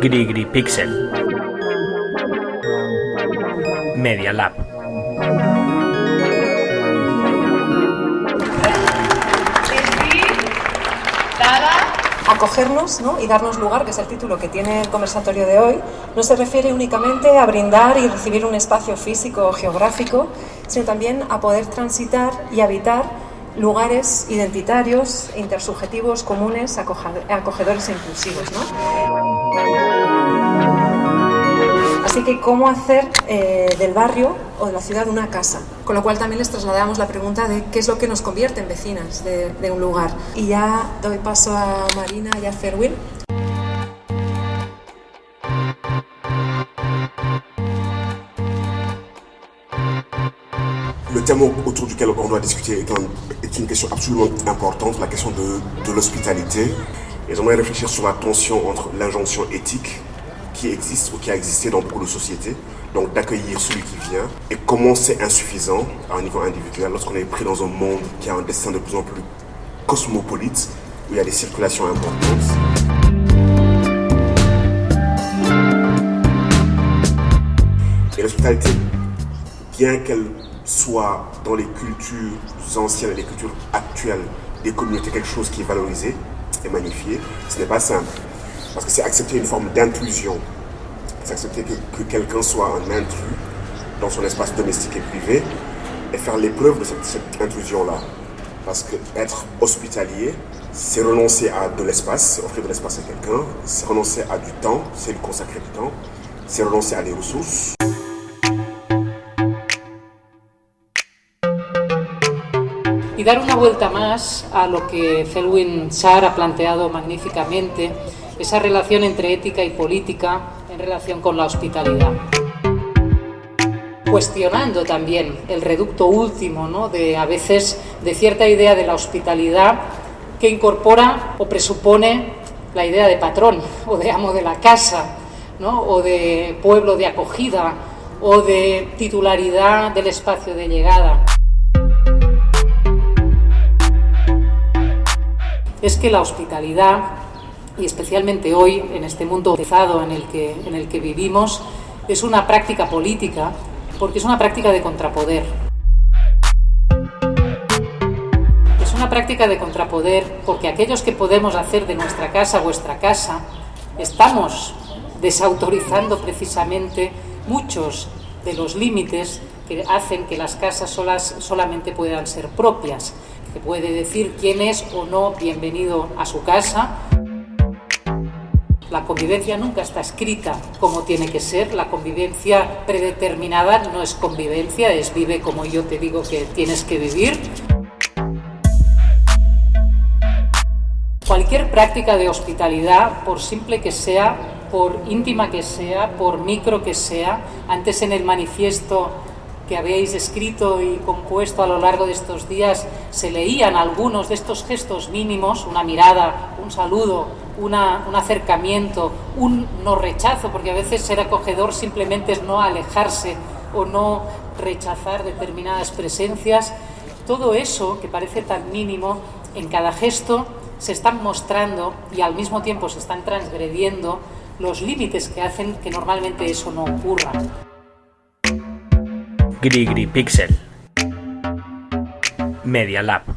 Grigri Pixel Media Lab Acogernos ¿no? y darnos lugar, que es el título que tiene el conversatorio de hoy, no se refiere únicamente a brindar y recibir un espacio físico o geográfico, sino también a poder transitar y habitar lugares identitarios, intersubjetivos, comunes, acogedores e inclusivos. Así que, ¿cómo hacer eh, del barrio o de la ciudad una casa? Con lo cual también les trasladamos la pregunta de qué es lo que nos convierte en vecinas de, de un lugar. Y ya doy paso a Marina y a Ferwin. Le thème autour duquel on doit discuter est, un, est une question absolument importante, la question de, de l'hospitalité. Et j'aimerais réfléchir sur la tension entre l'injonction éthique qui existe ou qui a existé dans beaucoup de sociétés, donc d'accueillir celui qui vient, et comment c'est insuffisant à un niveau individuel lorsqu'on est pris dans un monde qui a un destin de plus en plus cosmopolite, où il y a des circulations importantes. Et l'hospitalité, bien qu'elle soit dans les cultures anciennes et les cultures actuelles des communautés quelque chose qui est valorisé et magnifié, ce n'est pas simple. Parce que c'est accepter une forme d'intrusion. C'est accepter que, que quelqu'un soit un intrus dans son espace domestique et privé et faire l'épreuve de cette, intrusion-là. Parce que être hospitalier, c'est renoncer à de l'espace, offrir de l'espace à quelqu'un, c'est renoncer à du temps, c'est lui consacrer du temps, c'est renoncer à des ressources. Y dar una vuelta más a lo que Felwin Sarr ha planteado magníficamente, esa relación entre ética y política en relación con la hospitalidad. Cuestionando también el reducto último, ¿no? de a veces de cierta idea de la hospitalidad que incorpora o presupone la idea de patrón o de amo de la casa, ¿no? o de pueblo de acogida o de titularidad del espacio de llegada. Es que la hospitalidad, y especialmente hoy en este mundo pesado en el que, en el que vivimos, es una práctica política porque es una práctica de contrapoder. Es una práctica de contrapoder porque aquellos que podemos hacer de nuestra casa vuestra casa, estamos desautorizando precisamente muchos de los límites que hacen que las casas solas solamente puedan ser propias que puede decir quién es o no bienvenido a su casa. La convivencia nunca está escrita como tiene que ser, la convivencia predeterminada no es convivencia, es vive como yo te digo que tienes que vivir. Cualquier práctica de hospitalidad, por simple que sea, por íntima que sea, por micro que sea, antes en el manifiesto que habéis escrito y compuesto a lo largo de estos días, se leían algunos de estos gestos mínimos, una mirada, un saludo, un acercamiento, un no rechazo, porque a veces ser acogedor simplemente es no alejarse o no rechazar determinadas presencias. Todo eso, que parece tan mínimo, en cada gesto se están mostrando y al mismo tiempo se están transgrediendo los límites que hacen que normalmente eso no ocurra. Grigri Pixel. Media Lab